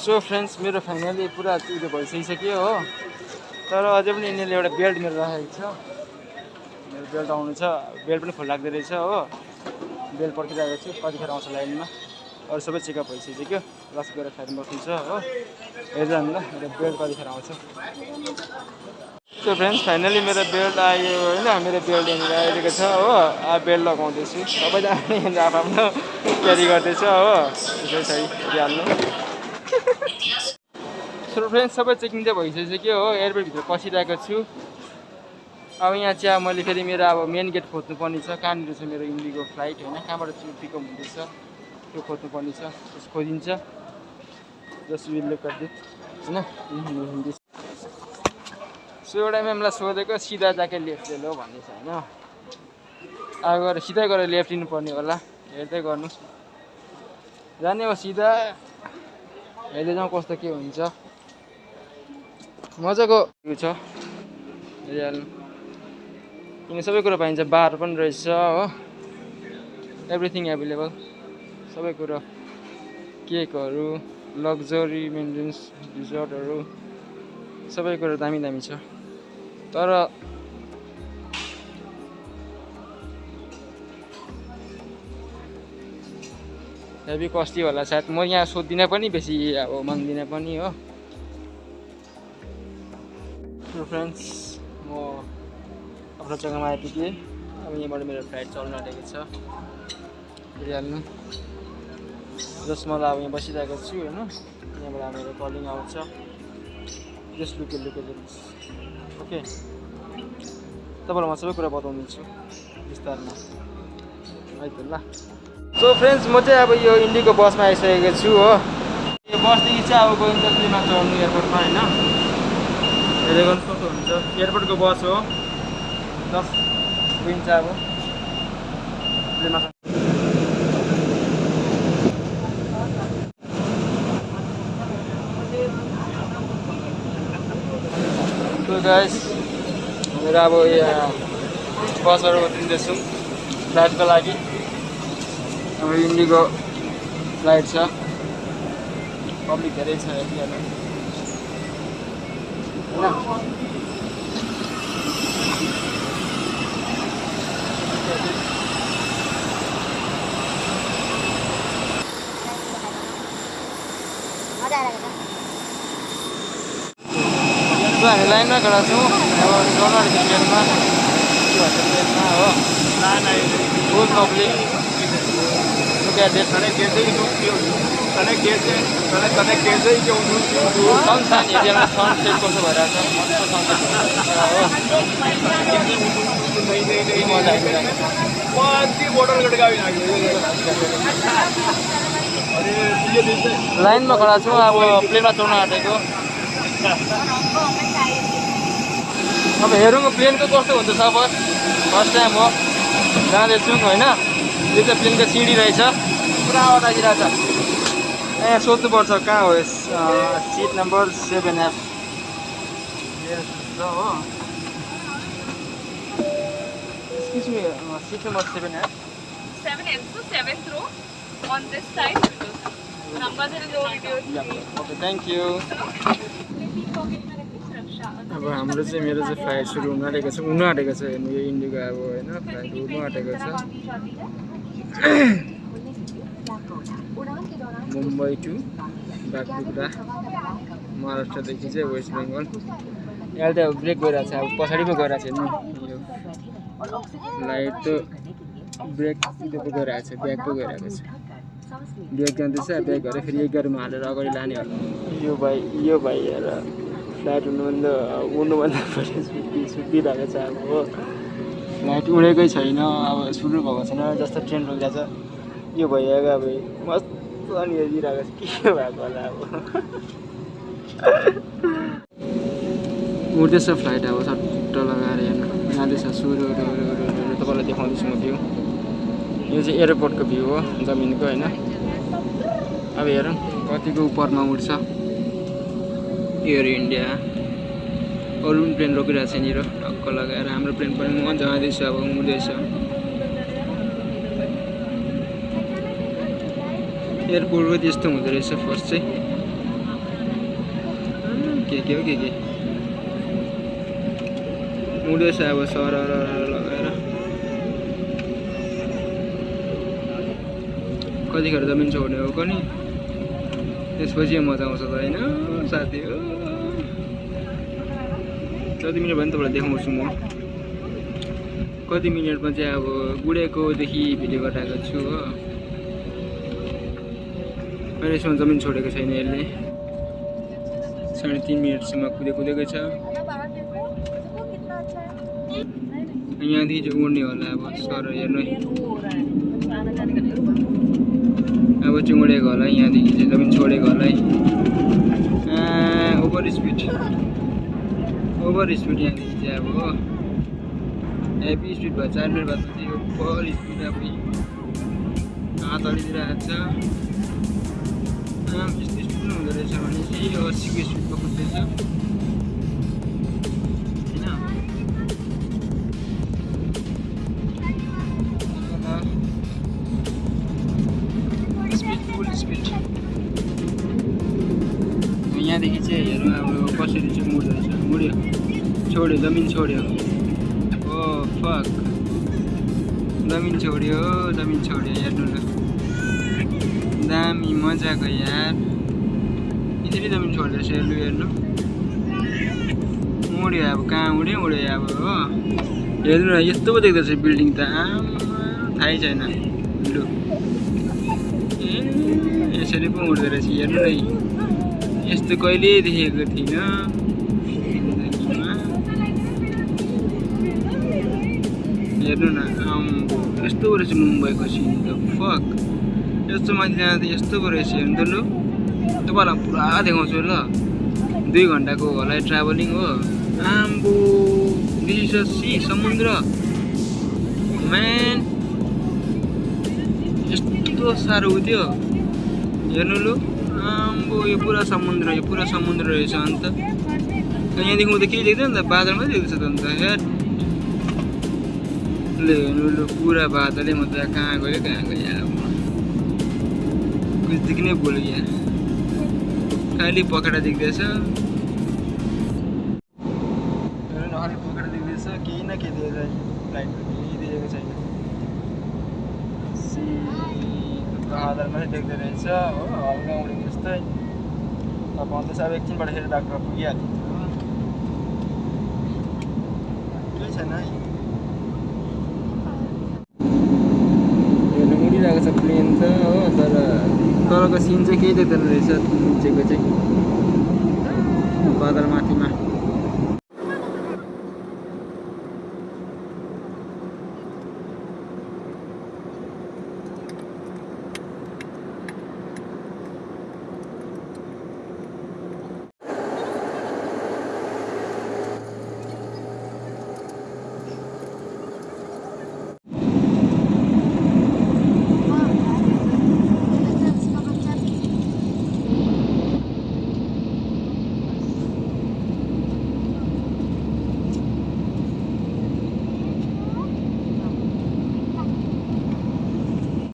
So friends मेरो finally पुरा उयो भइसकिसक्यो हो। तर अझै पनि यिनीहरूले एउटा बेल्ट मेरो राखेको छ। मेरो बेल्ट आउनु छ। बेल्ट पनि लाग्दो रहेछ हो। बेल्ट पर्खिरहेको छु। कतिखेर आउँछ लाइनमा। अरू सबै चेकअप भइसक्यो। लास्ट गएर फ्लाइटमा बस्नु छ हो। हेरिरहनु ल मेरो बेल्ट कतिखेर आउँछ। सो फ्रेन्ड्स फाइनली मेरो बेल्ट आयो होइन। मेरो बेल्ट यहाँनिर आइरहेको छ हो। अब बेल्ट लगाउँदैछु। सबैजना आफ्नो क्यारी गर्दैछ हो। त्यसै छ हेरिहाल्नु सो फ्रेन्ड्स सबै चाहिँ भइसक्यो हो? एयरपोर्टभित्र पसिरहेको छु। अब यहाँ चाहिँ अब मैले फेरि मेरो अब मेन गेट खोज्नुपर्ने छ कहाँनिर छ मेरो इन्डिगो फ्लाइट होइन? कहाँबाट चाहिँ पिकअप हुँदैछ? त्यो खोज्नुपर्ने छ त्यस खोजिन्छ। जस विल लुक एट दिट होइन? सो एउटा म्यामलाई सोधेको सिधा जाके लेफ्ट लो भन्दैछ होइन? अब गएर सिधै गएर लेफ्ट लिनुपर्ने होला। हेर्दै गर्नु जाने हो सिधा। हेर्दै जाउँ कस्तो के हुन्छ। मजाको। उयो छ। हेरिहाल्नु किन सबै कुरो पाइन्छ बार पनि रहेछ हो। एभ्रिथिङ एभाइलेबल सबै कुरो। केकहरू लग्जरी मेन्टेन्स डिजर्टहरू सबै कुरो दामी दामी छ। तर हेभी कस्टी होला सायद म यहाँ सोध्दिनँ पनि बेसी अब माग्दिनँ पनि हो। सो फ्रेन्ड्स म आफ्नो जग्गामा आइपुगेँ। अब यहाँबाट मेरो फ्लाइट चल्न आँटेको छ। हेरिहाल्नु जसमा अब यहाँ बसिरहेको छु होइन? यहाँबाट मेरो कलिङ आउँछ। जस्ट लुके लुके ओके? तपाईँलाई म सबै कुरा बताउनेछु। विस्तारमा। है त ल। सो फ्रेन्ड्स म चाहिँ अब यो इन्डिको बसमा आइसकेको छु हो। यो बसदेखि चाहिँ अब दिल्लीमा चढ्नु एयरपोर्टमा होइन? गर्नु कस्तो हुन्छ। एयरपोर्टको बस हो। जस्ट गइन्छ अब। गाइस मेरो अब यहाँ बसहरू उत्रिँदैछौँ फ्लाइटको लागि। अब इन्डिगो फ्लाइट छ। पब्लिक धेरै छ यतिखेर होइन मजा आइरहेको छ सो हामी लाइनमा खडा छौँ अब प्लेनमा चढ्न आँटेको अब हेरौँ प्लेनको कस्तो हुन्छ सफर फर्स्ट टाइम हो जाँदैछौँ होइन यो चाहिँ प्लेनको सिडी रहेछ पुरा आवाज आइरहेको छ ए सोध्नुपर्छ कहाँ हो यस सिट नम्बर सेभेन एफ हो seat number seven F. Okay thank you अब हाम्रो चाहिँ मेरो चाहिँ फ्लाइट सुरु हुन आँटेको छ हुनु आँटेको छ हेर्नु यो इन्डिगो अब होइन फ्लाइट हुनु आँटेको छ मुम्बई टु बागडोग्रा महाराष्ट्रदेखि चाहिँ वेस्ट बेङ्गल यहाँ त ब्रेक गइरहेको छ अब पछाडि पो गइरहेको छ। नि यो फ्लाइट त ब्रेक त्यो पो गइरहेको छ ब्याक पो गइरहेको छ। ब्याग जाँदैछ ब्याग गरेर फेरि गाडीमा हालेर अगाडि लाने होला। यो भाइ यो भाइ हेर फ्लाइट हुनुभन्दा उड्नुभन्दा पहिले सुत्ति सुत्तिरहेको छ अब। हो फ्लाइट उडेकै छैन अब सुरु भएको छैन जस्तो ट्रेन रोकिरहेको छ यो भइरहेको अब मस्त अनि हेरिरहेको छ के भएको होला अब उड्दैछ फ्लाइट अब सट्ट लगाएर हेर्नु जाँदैछ सुरु तपाईँलाई देखाउँदैछु म भ्यू यो चाहिँ एयरपोर्टको भ्यू हो जमिनको होइन अब हेरौँ कतिको उपरमा उड्छ एयर इन्डिया अरू पनि प्लेन रोकिरहेको छ यहाँनिर टक्क लगाएर हाम्रो प्लेन पनि म जाँदैछ अब उड्दैछ एयरपोर्टको त्यस्तो हुँदो रहेछ फर्स्ट चाहिँ के हो के के उड्दैछ अब सर लगाएर कतिखेर जमिन छोड्ने हो पनि त्यसपछि मजा आउँछ त होइन साथी हो कति मिनट भयो नि तपाईँलाई देखाउँछु म कति मिनटमा चाहिँ अब गुडेकोदेखि भिडियो गराएको छु हो अहिलेसम्म जमिन छोडेको छैन यसले। साढे तिन मिनटसम्म कुदे कुदेकै छ। यहाँदेखि चाहिँ उड्ने होला अब सर हेर्नु अब चाहिँ उडेको होला यहाँदेखि चाहिँ जमिन छोडेको होला है। Over speed. ओभर स्पिड यहाँदेखि चाहिँ अब हेभी स्पिड भयो चार मिनट चाहिँ ओभर स्पिड अब हात अलितिर हात छ यस्तो स्पिड पनि हुँदो रहेछ भने चाहिँ यो अस्सीको स्पिडमा कुद्दैछ होइन स्पिड फुल स्पिड यहाँदेखि चाहिँ हेरौँ अब कसरी चाहिँ मुड्दो रहेछ मुड्यो छोड्यो जमिन छोड्यो ओ फक जमिन छोड्यो जमिन छोड्यो हेर्नु न दामी मजाको यार। यसरी जमिन छोड्दैछ लु हेर्नु। उड्यो अब कहाँ उड्यो उड्यो अब हो। हेर्नु न यस्तो पो देख्दैछ बिल्डिङ त। आमा थाहै छैन। लु। ए यसरी पो उड्दो रहेछ हेर्नु न। यस्तो कहिल्यै देखेको थिइनँ। हेर्नु न यस्तो रहेछ मुम्बईको सिन त फक यस्तो जाँदा त यस्तो पो रहेछ हेर्नु तपाईँलाई पुरा देखाउँछु ल दुई घन्टाको होला ट्राभलिङ हो आम्बो दिस सी समुद्र म्यान यस्तो साह्रो उ त्यो हेर्नु लु आम्बो यो पुरा समुद्र यो पुरा समुद्र रहेछ अन्त यहाँदेखि उता केही देख्दैन त बादल मात्रै देख्दैछ त अन्त हेर ले हेर्नु लु पुरा बादलै म त कहाँ गयो कहाँ गयो कुछ देख्नै भुल खालि पखेटा देख्दैछ खालि पखेटा देख्दैछ केही न केही देखेको लाइटको केही देखेको छैन मात्रै देख्दो रहेछ हो हल्का उडेको जस्तै अब चाहिँ अब एकछिनबाट फेरि डाक्टर पुगिहालिन्छ केही छैन है हेर्नु उडिरहेको छ प्लेन त हो तर तलको सिन चाहिँ केही देख्दैन रहेछ निचेको चाहिँ बादल माथिमा